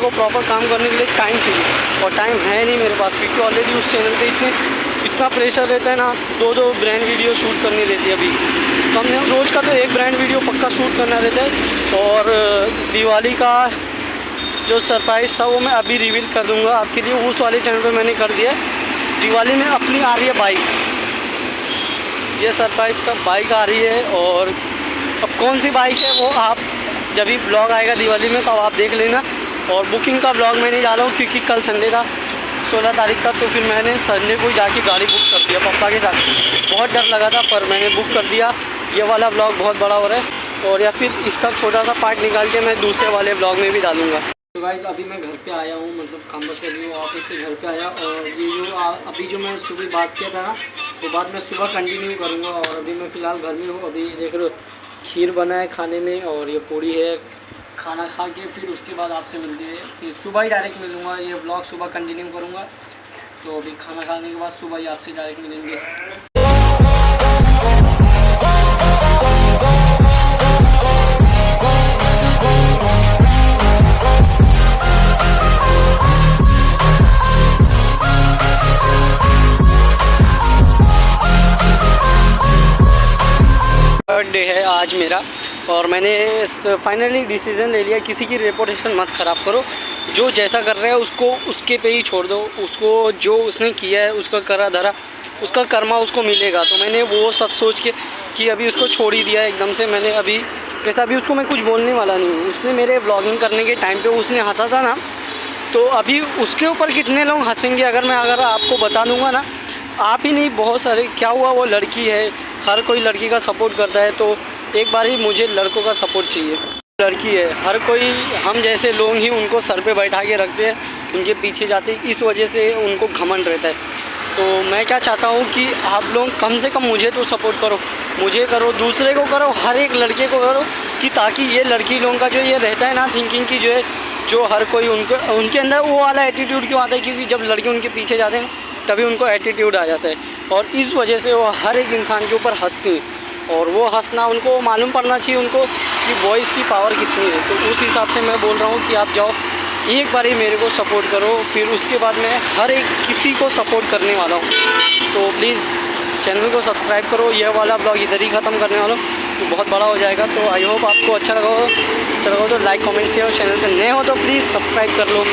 को प्रॉपर काम करने के लिए टाइम चाहिए। और टाइम है नहीं मेरे पास, क्योंकि ऑलरेडी उस चैनल पे इतने, इतना प्रेशर रहता है ना दो दो ब्रांड वीडियो शूट करनी रहती है अभी। तो हमने रोज़ का तो एक ब्रांड वीडियो पक्का शूट करना रहता है। और दिवाली का जो सरप्राइज़ था वो मैं अभी रिवील कर दूँगा आपके लिए। उस वाले चैनल पर मैंने कर दिया दिवाली में अपनी आ रही है बाइक ये सरप्राइज़ सब बाइक आ रही है और अब कौन सी बाइक है वो आप जब भी ब्लॉग आएगा दिवाली में तो आप देख लेना। और बुकिंग का ब्लॉग मैं नहीं डाला हूँ क्योंकि कल संडे था। सोलह तारीख का तो फिर मैंने संडे को जाके गाड़ी बुक कर दिया पापा के साथ। बहुत डर लगा था, पर मैंने बुक कर दिया। ये वाला ब्लॉग बहुत बड़ा हो रहा है। और या फिर इसका छोटा सा पार्ट निकाल के मैं दूसरे वाले ब्लॉग में भी डालूँगा। तो गाइज़ अभी मैं घर पे आया हूँ मतलब खम्बा से अभी ऑफ़िस से घर पे आया। और ये जो अभी जो मैं सुबह बात किया था ना, वो बात मैं सुबह कंटिन्यू करूँगा। और अभी मैं फ़िलहाल घर में हूँ। अभी देख लो खीर बना है खाने में और ये पूड़ी है। खाना खा के फिर उसके बाद आपसे मिलते हैं। फिर सुबह ही डायरेक्ट मिलूँगा, ये ब्लॉग सुबह कंटिन्यू करूँगा। तो अभी खाना खाने के बाद सुबह ही आपसे डायरेक्ट मिलेंगे। बर्थडे है आज मेरा। और मैंने फाइनली डिसीज़न ले लिया, किसी की रेपुटेशन मत ख़राब करो। जो जैसा कर रहा है, उसको उसके पे ही छोड़ दो। उसको जो उसने किया है, उसका करा धरा, उसका कर्मा उसको मिलेगा। तो मैंने वो सब सोच के कि अभी उसको छोड़ ही दिया एकदम से। मैंने अभी जैसा अभी उसको मैं कुछ बोलने वाला नहीं हूँ। उसने मेरे ब्लॉगिंग करने के टाइम पे उसने हंसा था ना तो अभी उसके ऊपर कितने लोग हंसेंगे, अगर मैं, अगर आपको बता दूँगा ना, आप ही नहीं, बहुत सारे, क्या हुआ, वो लड़की है, हर कोई लड़की का सपोर्ट करता है तो एक बार ही मुझे लड़कों का सपोर्ट चाहिए। लड़की है, हर कोई, हम जैसे लोग ही उनको सर पे बैठा के रखते हैं, उनके पीछे जाते हैं, इस वजह से उनको घमंड रहता है। तो मैं क्या चाहता हूँ कि आप लोग कम से कम मुझे तो सपोर्ट करो, मुझे करो, दूसरे को करो, हर एक लड़के को करो, कि ताकि ये लड़की लोगों का जो ये रहता है ना थिंकिंग की जो है, जो हर कोई उनको, उनके अंदर वो वाला एटीट्यूड क्यों आता है? क्योंकि जब लड़के उनके पीछे जाते हैं, तभी उनको एटीट्यूड आ जाता है। और इस वजह से वो हर एक इंसान के ऊपर हँसते हैं। और वो हंसना, उनको मालूम पड़ना चाहिए उनको कि वॉइस की पावर कितनी है। तो उस हिसाब से मैं बोल रहा हूँ कि आप जाओ, एक बार ही मेरे को सपोर्ट करो, फिर उसके बाद मैं हर एक किसी को सपोर्ट करने वाला हूँ। तो प्लीज़ चैनल को सब्सक्राइब करो, यह वाला ब्लॉग इधर ही ख़त्म करने वाला हूँ। तो बहुत बड़ा हो जाएगा तो आई होप आपको अच्छा लगा हो। अच्छा लगा हो तो लाइक कमेंट शेयर चैनल पर नए हो तो प्लीज़ सब्सक्राइब कर लो।